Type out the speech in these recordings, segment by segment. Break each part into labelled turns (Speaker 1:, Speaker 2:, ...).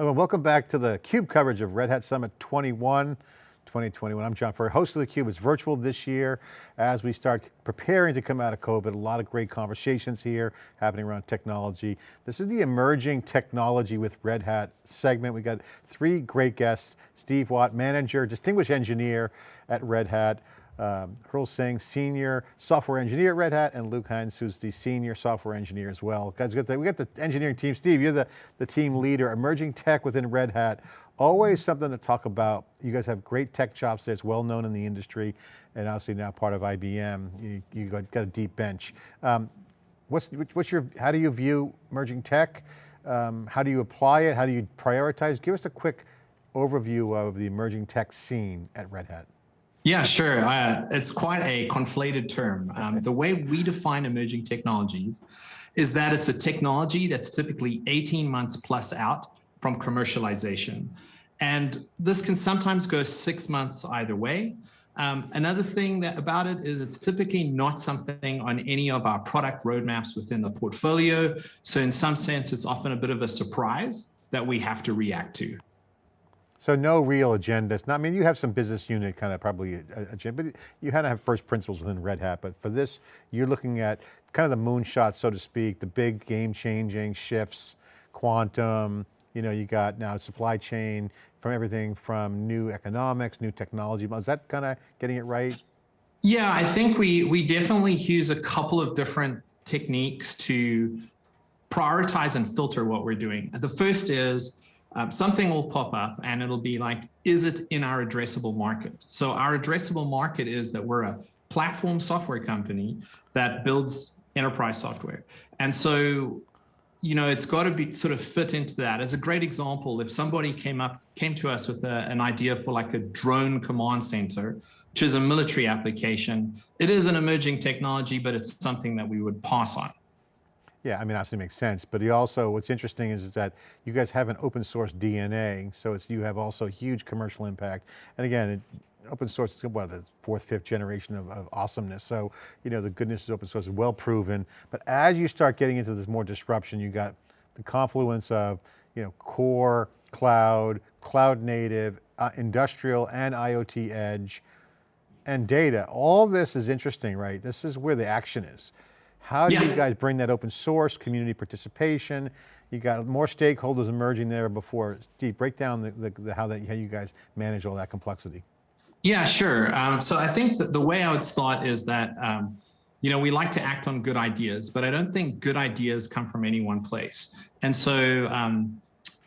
Speaker 1: Hello, and welcome back to the CUBE coverage of Red Hat Summit 21. 2021. I'm John Furrier, host of theCUBE. It's virtual this year as we start preparing to come out of COVID. A lot of great conversations here happening around technology. This is the emerging technology with Red Hat segment. We got three great guests, Steve Watt, manager, distinguished engineer at Red Hat, um, Singh, senior software engineer at Red Hat, and Luke Hinds, who's the senior software engineer as well. Guys, we got the, we got the engineering team. Steve, you're the, the team leader, emerging tech within Red Hat. Always something to talk about. You guys have great tech chops that's well known in the industry, and obviously now part of IBM. You, you got, got, a deep bench. Um, what's, what's your, how do you view emerging tech? Um, how do you apply it? How do you prioritize? Give us a quick overview of the emerging tech scene at Red Hat.
Speaker 2: Yeah, sure. Uh, it's quite a conflated term. Um, the way we define emerging technologies is that it's a technology that's typically 18 months plus out from commercialization. And this can sometimes go six months either way. Um, another thing that about it is it's typically not something on any of our product roadmaps within the portfolio. So in some sense, it's often a bit of a surprise that we have to react to.
Speaker 1: So no real agenda. It's not, I mean, you have some business unit kind of probably agenda, but you had to have first principles within Red Hat. But for this, you're looking at kind of the moonshot, so to speak, the big game changing shifts, quantum, you know, you got now supply chain from everything from new economics, new technology. Is that kind of getting it right?
Speaker 2: Yeah, I think we, we definitely use a couple of different techniques to prioritize and filter what we're doing. The first is um, something will pop up and it'll be like, is it in our addressable market? So our addressable market is that we're a platform software company that builds enterprise software. And so, you know, it's got to be sort of fit into that. As a great example, if somebody came up, came to us with a, an idea for like a drone command center, which is a military application, it is an emerging technology, but it's something that we would pass on.
Speaker 1: Yeah, I mean, obviously makes sense, but you also, what's interesting is, is that you guys have an open source DNA, so it's, you have also huge commercial impact. And again, it, open source is what, the fourth, fifth generation of, of, awesomeness. So, you know, the goodness of open source is well proven, but as you start getting into this more disruption, you got the confluence of, you know, core, cloud, cloud native, uh, industrial and IoT edge, and data. All this is interesting, right? This is where the action is. How do yeah. you guys bring that open source, community participation? You got more stakeholders emerging there before. Steve, break down the, the, the how, that, how you guys manage all that complexity.
Speaker 2: Yeah, sure. Um, so I think that the way I would start is that, um, you know, we like to act on good ideas, but I don't think good ideas come from any one place. And so um,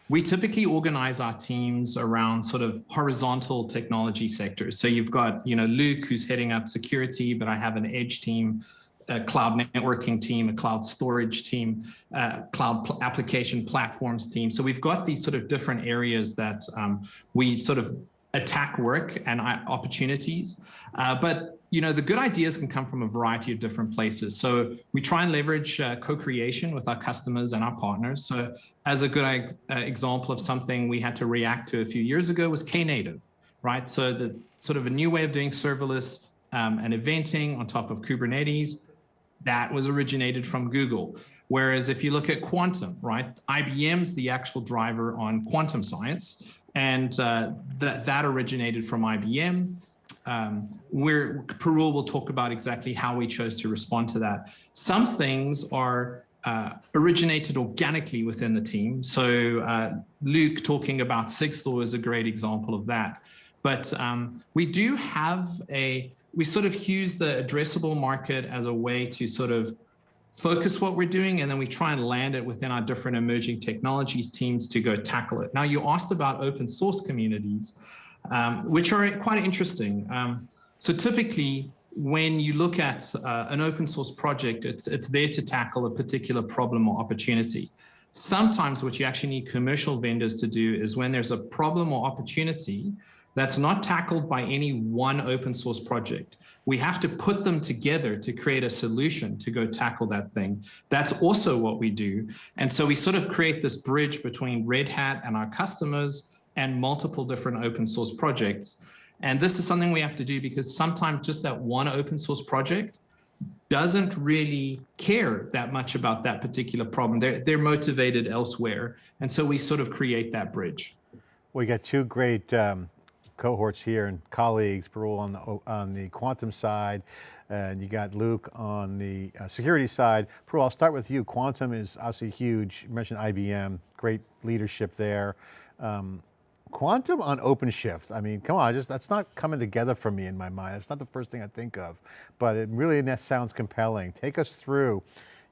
Speaker 2: we typically organize our teams around sort of horizontal technology sectors. So you've got, you know, Luke who's heading up security, but I have an edge team a cloud networking team, a cloud storage team, uh, cloud pl application platforms team. So we've got these sort of different areas that um, we sort of attack work and uh, opportunities. Uh, but you know, the good ideas can come from a variety of different places. So we try and leverage uh, co-creation with our customers and our partners. So as a good uh, example of something we had to react to a few years ago was Knative, right? So the sort of a new way of doing serverless um, and eventing on top of Kubernetes that was originated from Google. Whereas if you look at quantum, right, IBM's the actual driver on quantum science, and uh, that, that originated from IBM. Um, where Parul will talk about exactly how we chose to respond to that. Some things are uh, originated organically within the team. So uh, Luke talking about Sigstore is a great example of that. But um, we do have a we sort of use the addressable market as a way to sort of focus what we're doing and then we try and land it within our different emerging technologies teams to go tackle it. Now you asked about open source communities, um, which are quite interesting. Um, so typically when you look at uh, an open source project, it's, it's there to tackle a particular problem or opportunity. Sometimes what you actually need commercial vendors to do is when there's a problem or opportunity, that's not tackled by any one open source project. We have to put them together to create a solution to go tackle that thing. That's also what we do. And so we sort of create this bridge between Red Hat and our customers and multiple different open source projects. And this is something we have to do because sometimes just that one open source project doesn't really care that much about that particular problem. They're, they're motivated elsewhere. And so we sort of create that bridge.
Speaker 1: We got two great um, cohorts here and colleagues, Parul on the, on the quantum side, and you got Luke on the uh, security side. Parul, I'll start with you. Quantum is obviously huge. You mentioned IBM, great leadership there. Um, quantum on OpenShift. I mean, come on, just that's not coming together for me in my mind. It's not the first thing I think of, but it really that sounds compelling. Take us through,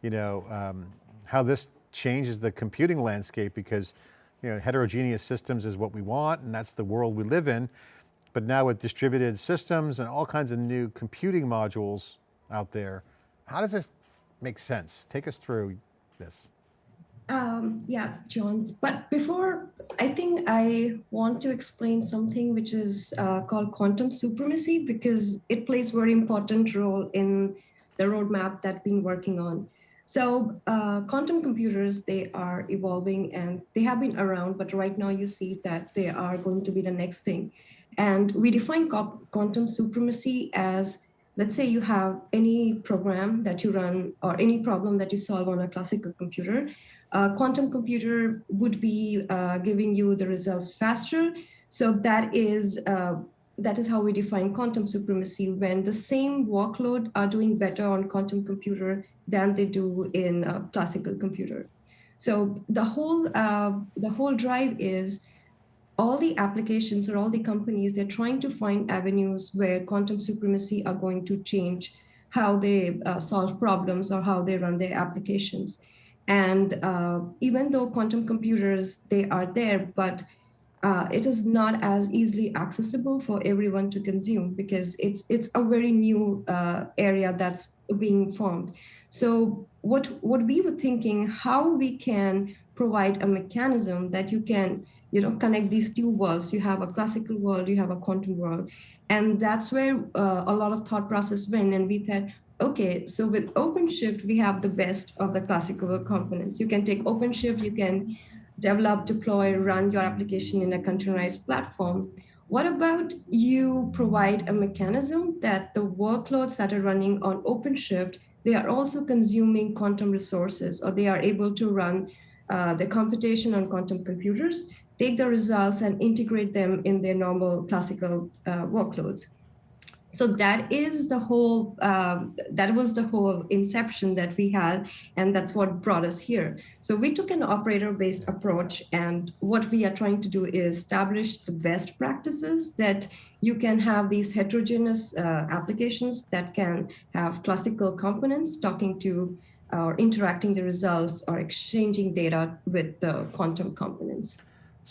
Speaker 1: you know, um, how this changes the computing landscape because, you know, heterogeneous systems is what we want and that's the world we live in. But now with distributed systems and all kinds of new computing modules out there, how does this make sense? Take us through this.
Speaker 3: Um, yeah, Jones. But before, I think I want to explain something which is uh, called quantum supremacy because it plays very important role in the roadmap that we've been working on. So uh, quantum computers, they are evolving and they have been around, but right now you see that they are going to be the next thing. And we define quantum supremacy as, let's say you have any program that you run or any problem that you solve on a classical computer, a quantum computer would be uh, giving you the results faster. So that is uh, that is how we define quantum supremacy when the same workload are doing better on quantum computer than they do in a classical computer. So the whole uh, the whole drive is all the applications or all the companies, they're trying to find avenues where quantum supremacy are going to change how they uh, solve problems or how they run their applications. And uh, even though quantum computers, they are there, but uh, it is not as easily accessible for everyone to consume because it's it's a very new uh, area that's being formed. So what what we were thinking, how we can provide a mechanism that you can you know connect these two worlds. You have a classical world, you have a quantum world, and that's where uh, a lot of thought process went. And we thought, okay, so with OpenShift, we have the best of the classical components. You can take OpenShift, you can develop, deploy, run your application in a containerized platform. What about you provide a mechanism that the workloads that are running on OpenShift, they are also consuming quantum resources or they are able to run uh, the computation on quantum computers, take the results and integrate them in their normal classical uh, workloads so that is the whole um, that was the whole inception that we had and that's what brought us here. So we took an operator based approach and what we are trying to do is establish the best practices that you can have these heterogeneous uh, applications that can have classical components talking to or interacting the results or exchanging data with the quantum components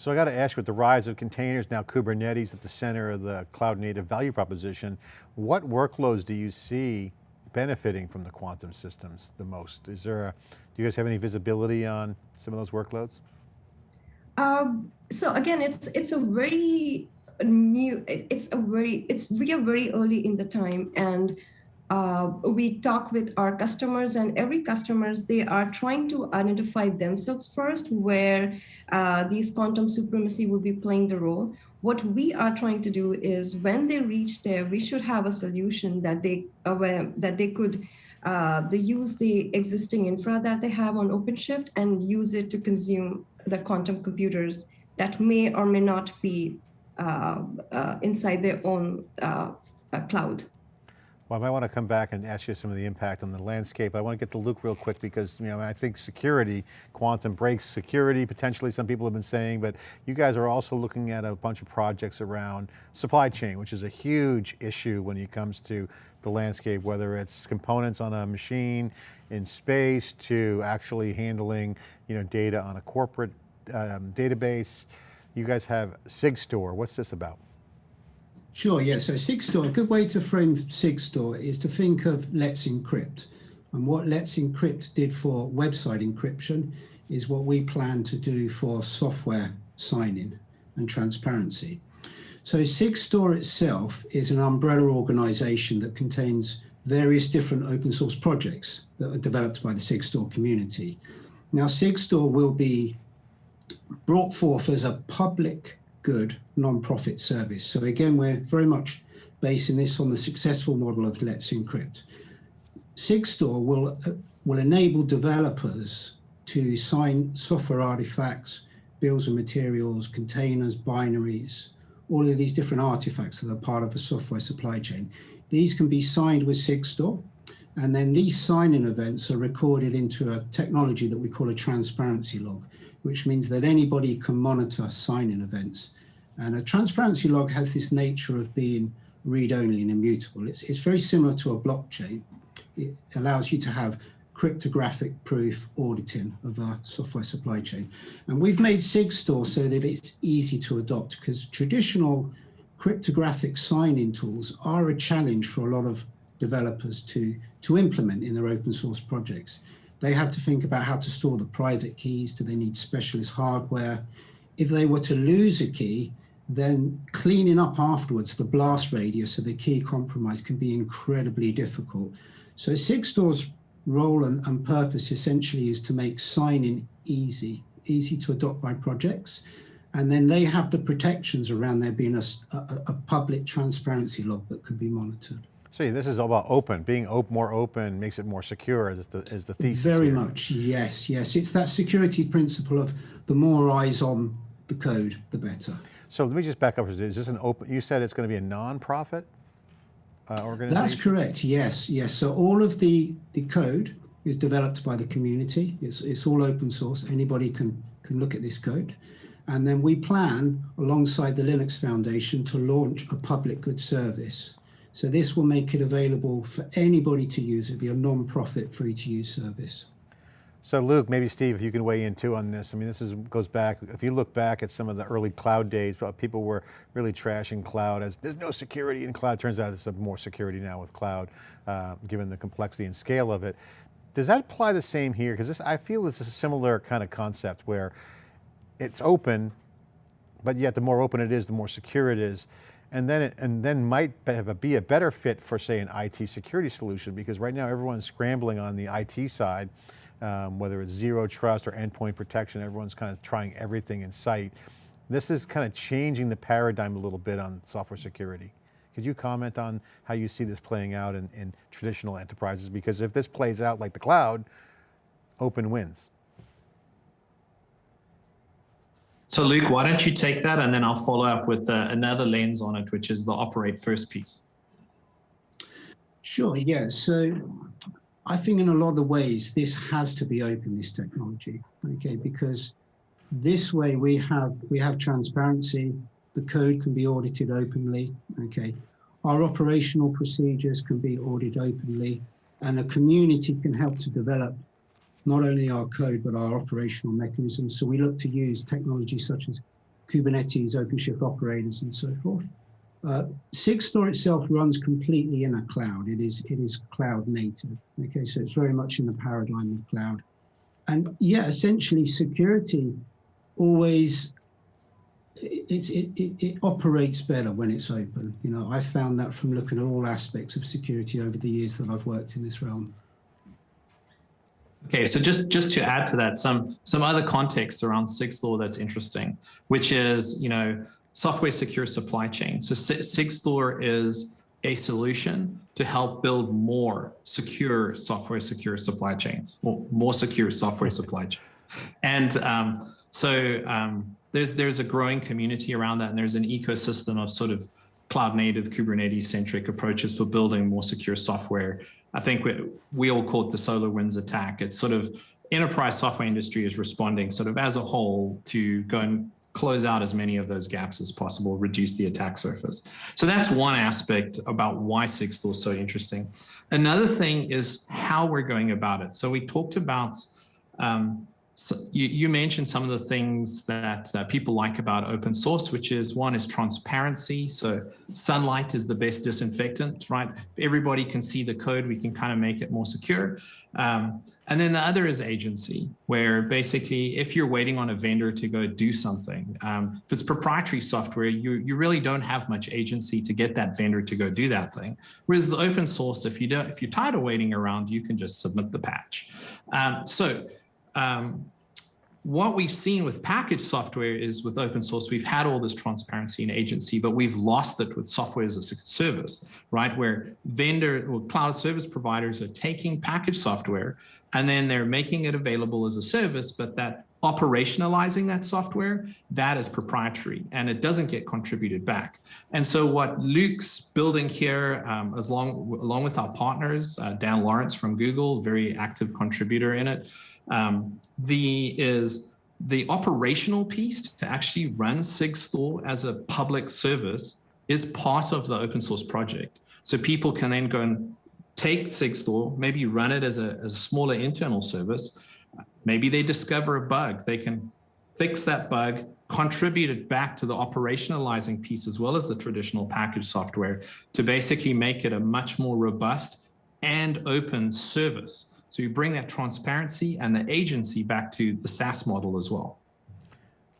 Speaker 1: so I got to ask you, with the rise of containers, now Kubernetes at the center of the cloud native value proposition, what workloads do you see benefiting from the quantum systems the most? Is there a, do you guys have any visibility on some of those workloads?
Speaker 3: Um, so again, it's it's a very new, it's a very, it's we are very early in the time and uh, we talk with our customers and every customers, they are trying to identify themselves first where uh, these quantum supremacy will be playing the role. What we are trying to do is when they reach there, we should have a solution that they uh, that they could uh, they use the existing infra that they have on OpenShift and use it to consume the quantum computers that may or may not be uh, uh, inside their own uh, cloud.
Speaker 1: Well, I might want to come back and ask you some of the impact on the landscape. I want to get to Luke real quick because you know I think security, quantum breaks security, potentially some people have been saying, but you guys are also looking at a bunch of projects around supply chain, which is a huge issue when it comes to the landscape, whether it's components on a machine in space to actually handling you know, data on a corporate um, database. You guys have SigStore, what's this about?
Speaker 4: Sure, yeah. So SigStore, a good way to frame SigStore is to think of Let's Encrypt. And what Let's Encrypt did for website encryption is what we plan to do for software signing and transparency. So SigStore itself is an umbrella organization that contains various different open source projects that are developed by the SigStore community. Now SigStore will be brought forth as a public good non-profit service. So again, we're very much basing this on the successful model of Let's Encrypt. Sigstore will, uh, will enable developers to sign software artifacts, bills of materials, containers, binaries, all of these different artifacts that are part of a software supply chain. These can be signed with Sigstore, and then these signing events are recorded into a technology that we call a transparency log, which means that anybody can monitor signing events. And a transparency log has this nature of being read-only and immutable. It's, it's very similar to a blockchain. It allows you to have cryptographic proof auditing of a software supply chain. And we've made Sigstore so that it's easy to adopt because traditional cryptographic signing tools are a challenge for a lot of developers to, to implement in their open source projects. They have to think about how to store the private keys. Do they need specialist hardware? If they were to lose a key, then cleaning up afterwards the blast radius of the key compromise can be incredibly difficult. So Sigstore's role and, and purpose essentially is to make signing easy, easy to adopt by projects. And then they have the protections around there being a, a, a public transparency log that can be monitored.
Speaker 1: So this is all about open, being op more open makes it more secure is the, is the thesis
Speaker 4: Very
Speaker 1: here.
Speaker 4: much, yes, yes. It's that security principle of the more eyes on the code, the better.
Speaker 1: So let me just back up. Is this an open, you said it's going to be a non-profit uh, organization?
Speaker 4: That's correct, yes, yes. So all of the, the code is developed by the community. It's, it's all open source. Anybody can, can look at this code. And then we plan, alongside the Linux Foundation, to launch a public good service. So this will make it available for anybody to use. It'll be a non-profit free to use service.
Speaker 1: So Luke, maybe Steve, if you can weigh in too on this. I mean, this is goes back, if you look back at some of the early cloud days, people were really trashing cloud as there's no security in cloud. Turns out there's more security now with cloud, uh, given the complexity and scale of it. Does that apply the same here? Because I feel this is a similar kind of concept where it's open, but yet the more open it is, the more secure it is and then it, and then might a, be a better fit for say an IT security solution because right now everyone's scrambling on the IT side, um, whether it's zero trust or endpoint protection, everyone's kind of trying everything in sight. This is kind of changing the paradigm a little bit on software security. Could you comment on how you see this playing out in, in traditional enterprises? Because if this plays out like the cloud, open wins.
Speaker 2: So Luke, why don't you take that and then I'll follow up with uh, another lens on it, which is the operate first piece.
Speaker 4: Sure, yeah. So I think in a lot of ways, this has to be open, this technology, okay, because this way we have we have transparency, the code can be audited openly, okay. Our operational procedures can be audited openly, and the community can help to develop not only our code, but our operational mechanisms. So we look to use technology such as Kubernetes, OpenShift operators, and so forth. Uh, Sigstore itself runs completely in a cloud. It is it is cloud native. Okay, so it's very much in the paradigm of cloud. And yeah, essentially security always it, it, it, it operates better when it's open. You know, I found that from looking at all aspects of security over the years that I've worked in this realm.
Speaker 2: Okay, so just just to add to that, some some other context around Sigstore that's interesting, which is you know software secure supply chain. So Sigstore is a solution to help build more secure software secure supply chains, or more secure software supply chain. And um, so um, there's there's a growing community around that, and there's an ecosystem of sort of cloud native Kubernetes centric approaches for building more secure software I think we, we all call it the SolarWinds attack. It's sort of enterprise software industry is responding sort of as a whole to go and close out as many of those gaps as possible, reduce the attack surface. So that's one aspect about why Sigstore is so interesting. Another thing is how we're going about it. So we talked about um, so you, you, mentioned some of the things that uh, people like about open source, which is one is transparency. So sunlight is the best disinfectant, right? If everybody can see the code, we can kind of make it more secure. Um, and then the other is agency, where basically if you're waiting on a vendor to go do something, um, if it's proprietary software, you, you really don't have much agency to get that vendor to go do that thing. Whereas the open source, if, you don't, if you're tired of waiting around, you can just submit the patch. Um, so um, what we've seen with packaged software is with open source, we've had all this transparency and agency, but we've lost it with software as a service, right? Where vendor or cloud service providers are taking packaged software and then they're making it available as a service, but that operationalizing that software, that is proprietary and it doesn't get contributed back. And so what Luke's building here, um, as long, along with our partners, uh, Dan Lorenc from Google, very active contributor in it, um, the is the operational piece to actually run SigStore as a public service is part of the open source project. So people can then go and take SigStore, maybe run it as a, as a smaller internal service. Maybe they discover a bug. They can fix that bug, contribute it back to the operationalizing piece as well as the traditional package software to basically make it a much more robust and open service. So you bring that transparency and the agency back to the SaaS model as well.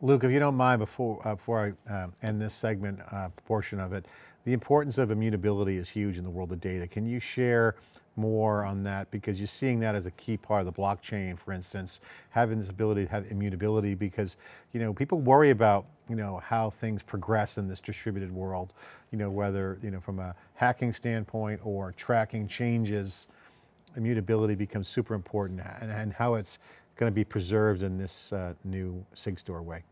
Speaker 1: Luke, if you don't mind, before, uh, before I uh, end this segment uh, portion of it, the importance of immutability is huge in the world of data. Can you share more on that? Because you're seeing that as a key part of the blockchain, for instance, having this ability to have immutability because, you know, people worry about, you know, how things progress in this distributed world, you know, whether, you know, from a hacking standpoint or tracking changes, immutability becomes super important and, and how it's going to be preserved in this uh, new SigStore way.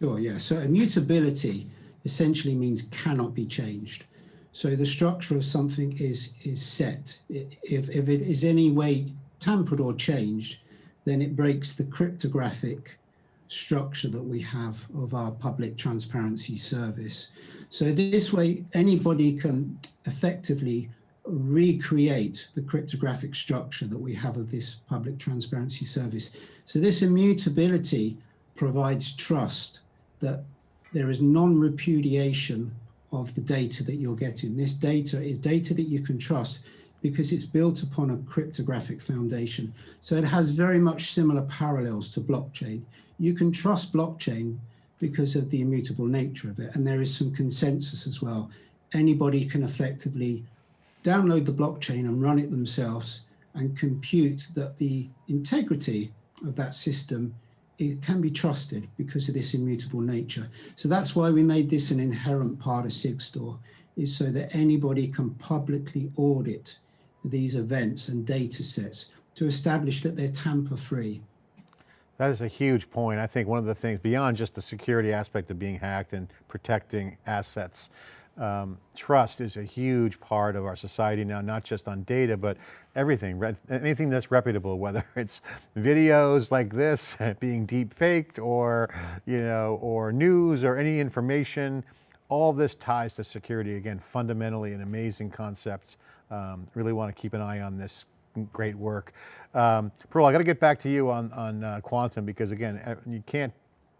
Speaker 4: Sure, yeah. So immutability essentially means cannot be changed. So the structure of something is is set. If, if it is any way tampered or changed, then it breaks the cryptographic structure that we have of our public transparency service. So this way, anybody can effectively recreate the cryptographic structure that we have of this public transparency service. So this immutability provides trust that there is non-repudiation of the data that you're getting. This data is data that you can trust because it's built upon a cryptographic foundation. So it has very much similar parallels to blockchain. You can trust blockchain because of the immutable nature of it. And there is some consensus as well. Anybody can effectively download the blockchain and run it themselves and compute that the integrity of that system it can be trusted because of this immutable nature. So that's why we made this an inherent part of SigStore, is so that anybody can publicly audit these events and data sets to establish that they're tamper-free.
Speaker 1: That is a huge point. I think one of the things beyond just the security aspect of being hacked and protecting assets, um, trust is a huge part of our society now, not just on data, but everything, anything that's reputable, whether it's videos like this being deep faked or, you know, or news or any information, all this ties to security. Again, fundamentally an amazing concept. Um, really want to keep an eye on this great work. Um, Parul, I got to get back to you on, on uh, quantum because again, you can't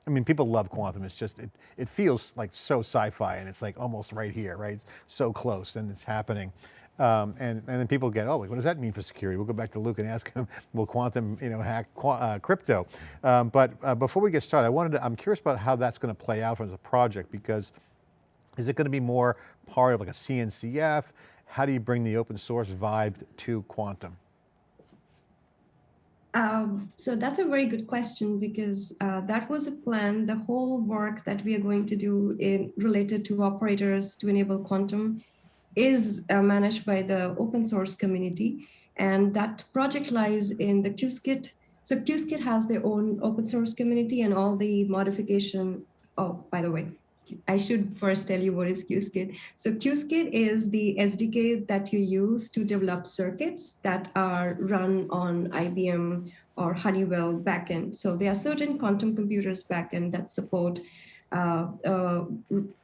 Speaker 1: I mean, people love quantum. It's just, it, it feels like so sci-fi and it's like almost right here, right? So close and it's happening. Um, and, and then people get, oh, what does that mean for security? We'll go back to Luke and ask him, will quantum you know, hack uh, crypto? Um, but uh, before we get started, I wanted to, I'm curious about how that's going to play out as a project because is it going to be more part of like a CNCF? How do you bring the open source vibe to quantum?
Speaker 3: Um, so that's a very good question because uh, that was a plan. The whole work that we are going to do in related to operators to enable quantum is uh, managed by the open source community. And that project lies in the Qiskit. So Qiskit has their own open source community and all the modification. Oh, by the way, I should first tell you what is Qiskit. So Qiskit is the SDK that you use to develop circuits that are run on IBM or Honeywell backend. So there are certain quantum computers backend that support uh, uh,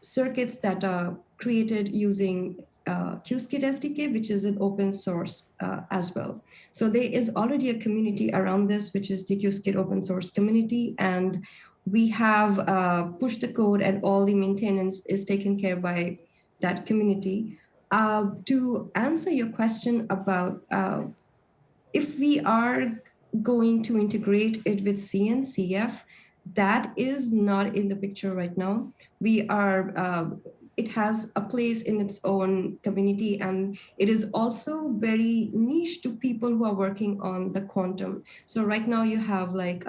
Speaker 3: circuits that are created using uh, Qiskit SDK, which is an open source uh, as well. So there is already a community around this, which is the Qiskit open source community. And we have uh, pushed the code and all the maintenance is taken care by that community. Uh, to answer your question about uh, if we are going to integrate it with CNCF, that is not in the picture right now. We are uh, it has a place in its own community and it is also very niche to people who are working on the quantum. So right now you have like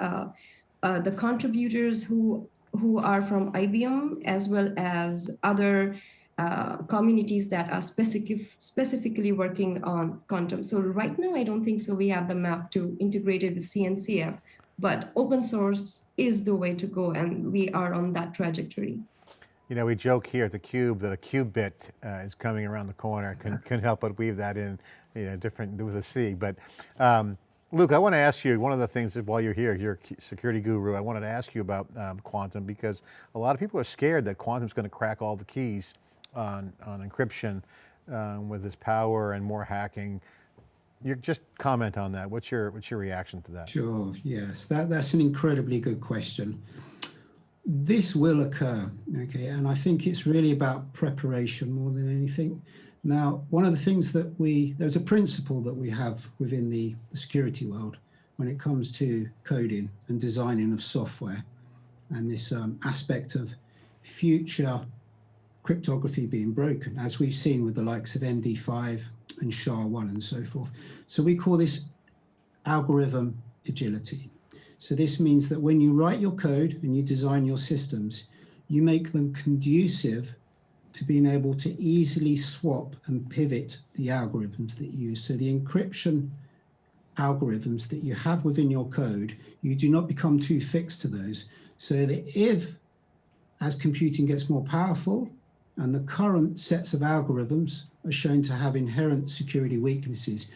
Speaker 3: uh, the contributors who who are from IBM as well as other uh, communities that are specific, specifically working on quantum. So right now, I don't think so. We have the map to integrate it with CNCF, but open source is the way to go, and we are on that trajectory.
Speaker 1: You know, we joke here at theCUBE that a qubit uh, is coming around the corner. Can, can help but weave that in, you know, different with a C. But um, Luke, I want to ask you, one of the things that while you're here, you're a security guru, I wanted to ask you about um, quantum because a lot of people are scared that quantum's going to crack all the keys on, on encryption um, with this power and more hacking. You just comment on that. What's your, what's your reaction to that?
Speaker 4: Sure, yes, that, that's an incredibly good question. This will occur, okay, and I think it's really about preparation more than anything. Now, one of the things that we, there's a principle that we have within the, the security world when it comes to coding and designing of software and this um, aspect of future cryptography being broken, as we've seen with the likes of MD5 and SHA-1 and so forth. So we call this algorithm agility. So this means that when you write your code and you design your systems, you make them conducive to being able to easily swap and pivot the algorithms that you use. So the encryption algorithms that you have within your code, you do not become too fixed to those. So that if, as computing gets more powerful, and the current sets of algorithms are shown to have inherent security weaknesses,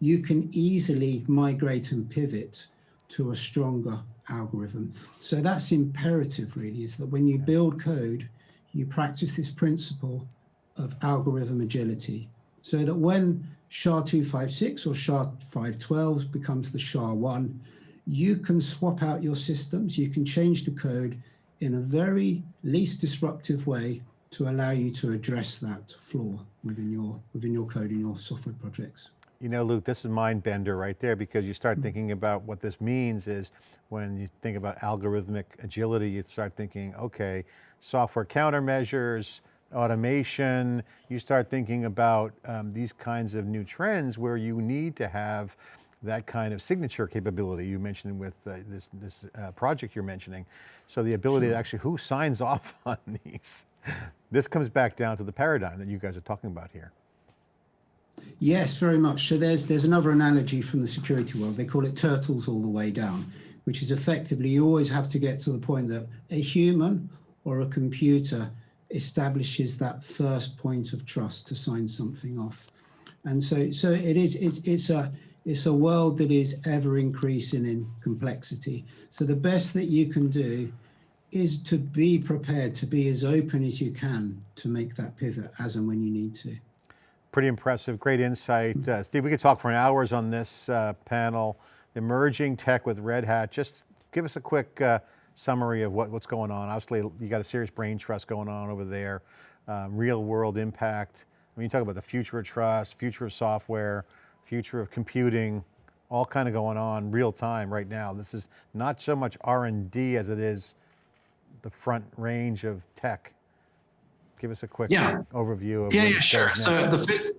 Speaker 4: you can easily migrate and pivot to a stronger algorithm. So that's imperative really, is that when you build code, you practice this principle of algorithm agility so that when SHA-256 or SHA-512 becomes the SHA-1, you can swap out your systems, you can change the code in a very least disruptive way to allow you to address that flaw within your, within your code in your software projects.
Speaker 1: You know, Luke, this is mind bender right there because you start hmm. thinking about what this means is when you think about algorithmic agility, you start thinking, okay, software countermeasures, automation, you start thinking about um, these kinds of new trends where you need to have that kind of signature capability you mentioned with uh, this, this uh, project you're mentioning. So the ability sure. to actually, who signs off on these? This comes back down to the paradigm that you guys are talking about here.
Speaker 4: Yes, very much. So there's there's another analogy from the security world. They call it turtles all the way down, which is effectively you always have to get to the point that a human or a computer establishes that first point of trust to sign something off. And so so it is it's, it's a it's a world that is ever increasing in complexity. So the best that you can do is to be prepared to be as open as you can to make that pivot as and when you need to.
Speaker 1: Pretty impressive, great insight. Uh, Steve, we could talk for hours on this uh, panel. Emerging tech with Red Hat. Just give us a quick uh, summary of what, what's going on. Obviously, you got a serious brain trust going on over there. Um, real world impact. I mean, you talk about the future of trust, future of software, future of computing, all kind of going on real time right now. This is not so much R&D as it is the front range of tech. Give us a quick
Speaker 2: yeah.
Speaker 1: overview of
Speaker 2: Yeah, yeah, sure. So the first,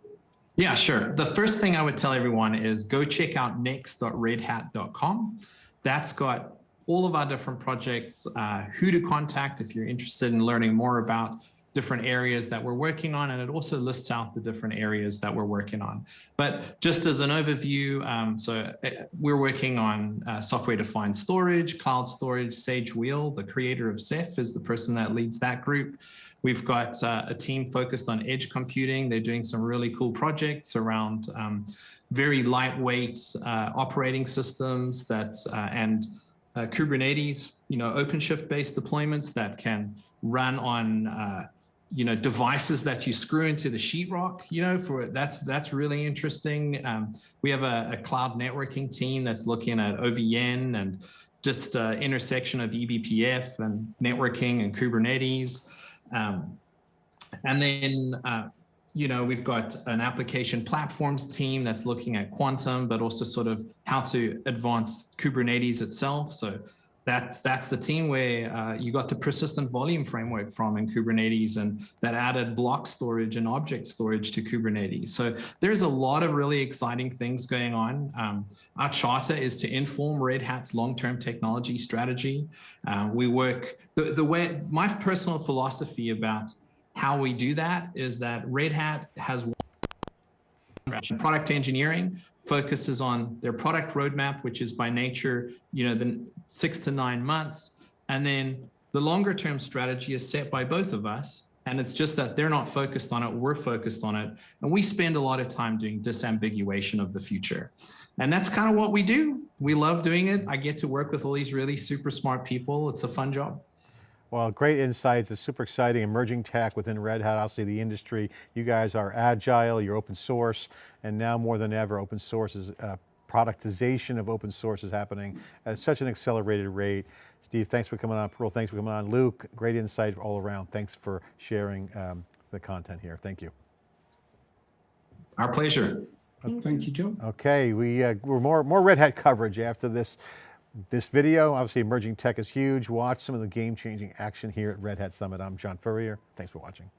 Speaker 2: yeah, sure. The first thing I would tell everyone is go check out next.redhat.com. That's got all of our different projects, uh, who to contact if you're interested in learning more about different areas that we're working on, and it also lists out the different areas that we're working on. But just as an overview, um, so uh, we're working on uh, software-defined storage, cloud storage, Sage Weil, the creator of Ceph is the person that leads that group. We've got uh, a team focused on edge computing. They're doing some really cool projects around um, very lightweight uh, operating systems that uh, and uh, Kubernetes, you know, OpenShift-based deployments that can run on you know, devices that you screw into the sheetrock, you know, for that's that's really interesting. Um, we have a, a, cloud networking team that's looking at OVN and just uh, intersection of eBPF and networking and Kubernetes. Um, and then, uh, you know, we've got an application platforms team that's looking at quantum, but also sort of how to advance Kubernetes itself. So that's that's the team where uh, you got the persistent volume framework from in Kubernetes, and that added block storage and object storage to Kubernetes. So there's a lot of really exciting things going on. Um, our charter is to inform Red Hat's long-term technology strategy. Uh, we work the the way my personal philosophy about how we do that is that Red Hat has product engineering focuses on their product roadmap, which is by nature, you know, the six to nine months. And then the longer term strategy is set by both of us. And it's just that they're not focused on it, we're focused on it. And we spend a lot of time doing disambiguation of the future. And that's kind of what we do. We love doing it. I get to work with all these really super smart people. It's a fun job.
Speaker 1: Well, great insights. It's super exciting, emerging tech within Red Hat, I'll say the industry. You guys are agile, you're open source, and now more than ever, open source is, uh, productization of open source is happening at such an accelerated rate. Steve, thanks for coming on. Parul, thanks for coming on. Luke, great insight all around. Thanks for sharing um, the content here. Thank you.
Speaker 2: Our pleasure.
Speaker 4: Thank you, Joe.
Speaker 1: Okay, we, uh, we're more, more Red Hat coverage after this, this video. Obviously emerging tech is huge. Watch some of the game changing action here at Red Hat Summit. I'm John Furrier. Thanks for watching.